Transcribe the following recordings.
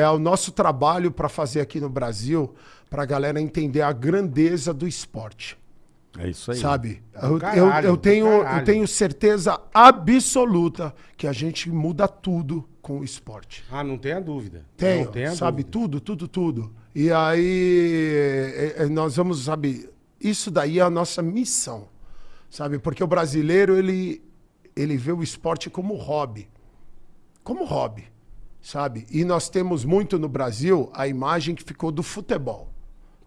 é o nosso trabalho para fazer aqui no Brasil, para a galera entender a grandeza do esporte. É isso aí. Sabe? Do Eu, caralho, eu, eu tenho, eu tenho certeza absoluta que a gente muda tudo com o esporte. Ah, não tenha dúvida. Tenho, não tenha sabe? dúvida. Tudo, tudo, tudo. E aí é, é, nós vamos, sabe? Isso daí é a nossa missão, sabe? Porque o brasileiro, ele, ele vê o esporte como hobby. Como hobby, sabe? E nós temos muito no Brasil a imagem que ficou do futebol.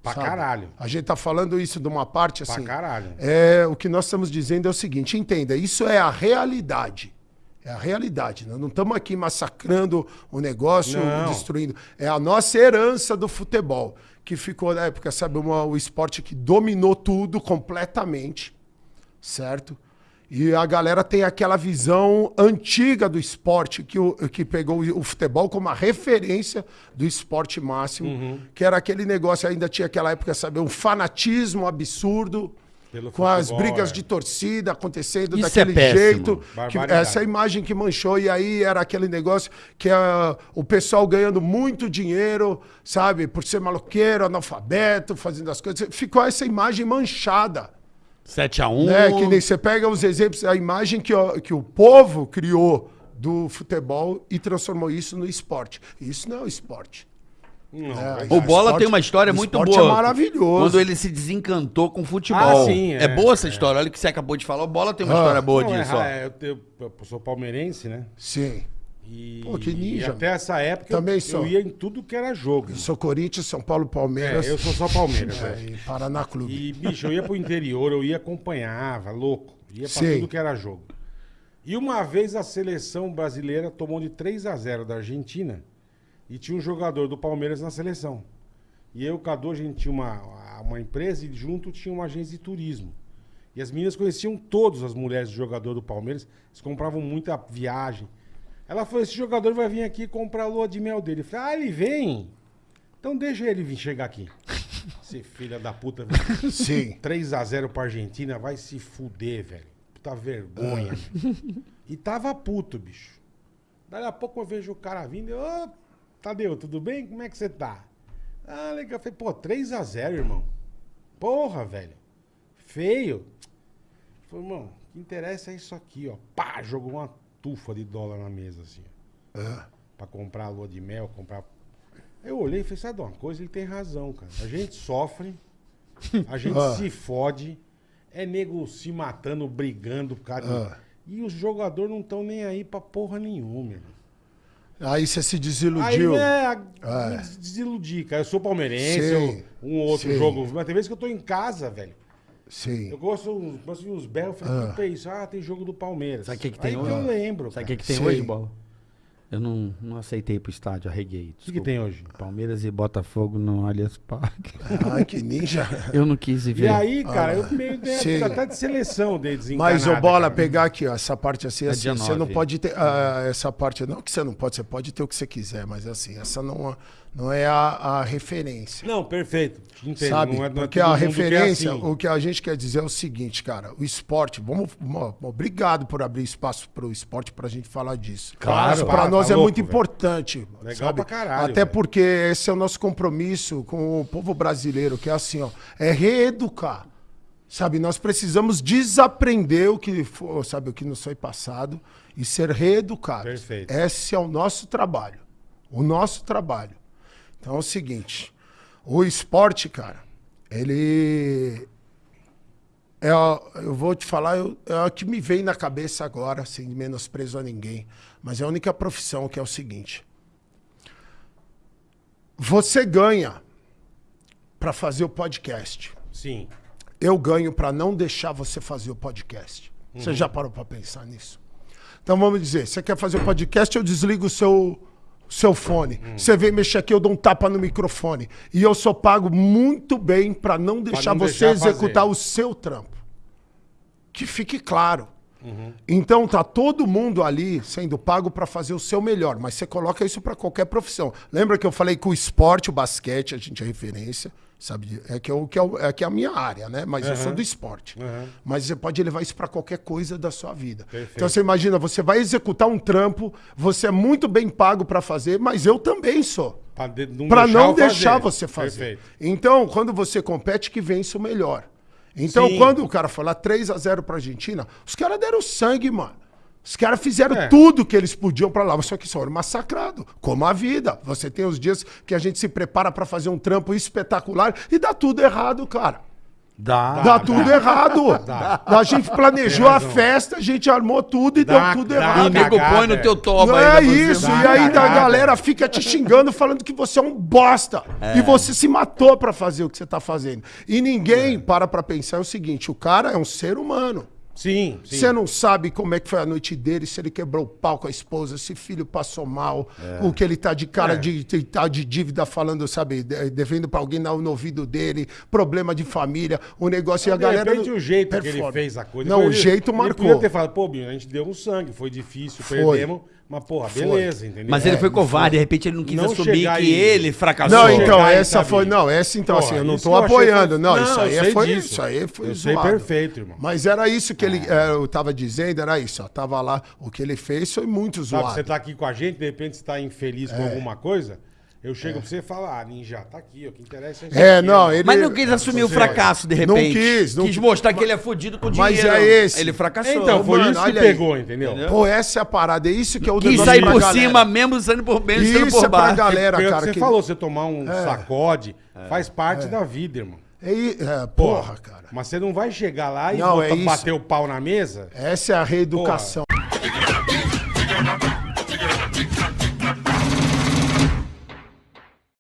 Pra sabe? caralho. A gente tá falando isso de uma parte Pra assim. caralho. É, o que nós estamos dizendo é o seguinte, entenda, isso é a realidade. É a realidade. Nós não estamos aqui massacrando o negócio, Não. destruindo. É a nossa herança do futebol, que ficou na época, sabe, uma- o esporte que dominou tudo completamente, certo? E a galera tem aquela visão antiga do esporte, que, o, que pegou o futebol como a referência do esporte máximo, Uhum. que era aquele negócio, ainda tinha aquela época, sabe, um fanatismo absurdo, Pelo com as futebol, brigas é. de torcida acontecendo Isso daquele é jeito. Que, essa imagem que manchou, e aí era aquele negócio que ah, o pessoal ganhando muito dinheiro, sabe, por ser maloqueiro, analfabeto, fazendo as coisas. Ficou essa imagem manchada. 7x1. Né? Que nem você pega os exemplos, a imagem que, o- que o povo criou do futebol e transformou isso no esporte. Isso não é o esporte. Não, É, O Bola esporte- tem uma história muito esporte boa. é maravilhoso. Quando ele se desencantou com o futebol. Ah, sim, é. é, boa essa é. história. Olha o que você acabou de falar. O Bola tem uma Ah. história boa Não, é disso, ó. é, eu, tenho- eu sou palmeirense, né? Sim. E, Pô, que ninja, e até essa época Também eu, sou. eu ia em tudo que era jogo. Eu sou Corinthians, São Paulo, Palmeiras. É, eu sou só Palmeiras, É, velho. e Paraná Clube. E, bicho, eu ia pro interior, eu ia acompanhava, louco. Ia pra Sim. tudo que era jogo. E uma vez a seleção brasileira tomou de 3 a 0 da Argentina e tinha um jogador do Palmeiras na seleção. E eu Cadu, a gente tinha uma, uma empresa e junto tinha uma agência de turismo. E as meninas conheciam todas as mulheres do jogador do Palmeiras, eles compravam muita viagem. Ela falou: esse jogador vai vir aqui comprar a lua de mel dele. Eu falei, ah, ele vem. Então deixa ele vir chegar aqui. Esse filho da puta. velho. Sim. 3x0 pra Argentina, vai se fuder, velho. Puta vergonha. e tava puto, bicho. Daí a pouco eu vejo o cara vindo e, ô, Tadeu, tudo bem? Como é que você tá? Ah, legal. Eu falei, pô, 3x0, irmão. Porra, velho. Feio. Falei, irmão, o que interessa é isso aqui, ó. Pá, jogou uma tufa de dólar na mesa, assim. ó. Pra comprar a lua de mel, comprar. Eu olhei e falei, sabe de uma coisa? Ele tem razão, cara. A gente sofre, a gente Ah. se fode, é nego se matando, brigando por causa de... Ah. E os jogadores não estão nem aí pra porra nenhuma, irmão. Aí você se Aí, desiludiu. né, a- É. des- desiludi, cara. Eu sou palmeirense, eu- um ou outro sim. jogo. Mas tem vezes que eu tô em casa, velho. Sim. Eu gosto, gosto de uns berros. Eu falei, é isso? Ah, tem jogo do Palmeiras. Sabe o que, que tem Aí hoje? que eu lembro. Sabe o que, que tem Sei. hoje, Bola? Eu não, não aceitei ir pro estádio, arreguei. O que, que tem hoje? Palmeiras e Botafogo no Allianz Parque. Ai, que ninja. Eu não quis ir ver. E aí, cara, eu meio de, Ah, até de seleção de desencanada. Mas o bola, cara. pegar aqui, ó, essa parte assim, É assim você não pode ter. ah, essa parte, não que você não pode, você pode ter o que você quiser, mas assim, essa não, não é a, a referência. Não, perfeito. Entendo. Sabe? Não é, não é Porque a mundo que é referência, assim. o que a gente quer dizer é o seguinte, cara, o esporte, vamos, mo- obrigado por abrir espaço para o esporte para a gente falar disso. Claro, Isso para, para nós tá é louco, muito velho. importante. Legal sabe? pra caralho, Até velho. porque esse é o nosso compromisso com o povo brasileiro, que é assim, ó, é reeducar. Sabe, nós precisamos desaprender o que for, sabe, o que nos foi passado e ser reeducados. Perfeito. Esse é o nosso trabalho. O nosso trabalho. Então é o seguinte, o esporte, cara, ele é, eu vou te falar, eu- é o que me vem na cabeça agora, sem menosprezo a ninguém, mas é a única profissão que é o seguinte. Você ganha para fazer o podcast. Sim. Eu ganho para não deixar você fazer o podcast. Você já parou para pensar nisso? Então vamos dizer, você quer fazer o podcast, eu desligo o seu, seu fone. Você vem mexer aqui, eu dou um tapa no microfone. E eu sou pago muito bem para não deixar não você deixar executar fazer. o seu trampo. Que fique claro. Então tá todo mundo ali sendo pago para fazer o seu melhor, mas você coloca isso para qualquer profissão. Lembra que eu falei que o esporte, o basquete, a gente é referência, sabe? É que, eu, que, é, o- é que é a minha área, né? Mas eu sou do esporte. Aham. Mas você pode levar isso para qualquer coisa da sua vida. Perfeito. Então você imagina, você vai executar um trampo, você é muito bem pago para fazer, mas eu também sou. Pra, de- não Pra não deixar você fazer. Perfeito. Então, quando você compete, que vence o melhor. Então, Sim. quando o cara falar 3 a 0 pra Argentina, os caras deram sangue, mano. Os caras fizeram É. tudo que eles podiam pra lá, só que foram massacrados, como a vida. Você tem os dias que a gente se prepara pra fazer um trampo espetacular e dá tudo errado, cara. Dá. Dá, tudo errado. Dá. A gente planejou a festa, a gente armou tudo e Dá- deu tudo dá- E o errado. nego põe no é. teu toba é pra você isso. E aí a galera fica te xingando, falando que você é um bosta. E você se matou pra fazer o que você tá fazendo. E ninguém para pra pensar o seguinte: o cara é um ser humano. Sim, sim. Você não sabe como é que foi a noite dele, se ele quebrou o pau com a esposa, se filho passou mal, o que ele tá de cara É. de, de, tá de dívida falando, sabe, de- devendo pra alguém no, ouvido dele, problema de família, o negócio e a De galera. repente, não o jeito que ele performa. fez a coisa. Não, Depois o ele- jeito Ele marcou. podia ter falado, pô, Binho, a gente deu um sangue, foi difícil, Foi. perdemos, mas porra, beleza, entendeu? Mas ele É, foi ele covarde, de repente ele não quis Não assumir chegar que e- ele fracassou. Não, então, essa foi. Não, essa então, Porra, assim, eu não tô que apoiando. foi- Não, Não, isso eu aí sei foi. disso. Isso aí foi Eu sei perfeito, irmão. Mas era isso que ele. é, eu tava dizendo, era isso, ó. Tava lá. O que ele fez foi muito Sabe, zoado. você tá aqui com a gente, de repente você tá infeliz É. com alguma coisa, eu chego pra você e falo, ah, ninja, tá aqui, ó, o que interessa é isso É, aqui, não, ele- Mas não quis assumir o fracasso, de Não repente. quis, não quis quis. mostrar que ele é fudido com Mas dinheiro. é esse. Ele fracassou. Então, foi Mano, isso que olha aí. pegou, entendeu? Pô, essa é a parada. É isso que é o Quis sair por galera. cima, mesmo saindo por menos, saindo Isso por é pra baixo. galera, o que cara. você que- falou, você tomar um sacode faz parte da vida, irmão. É, é, porra, cara. Mas você não vai chegar lá e Não, é bater o pau na mesa. Essa é a reeducação.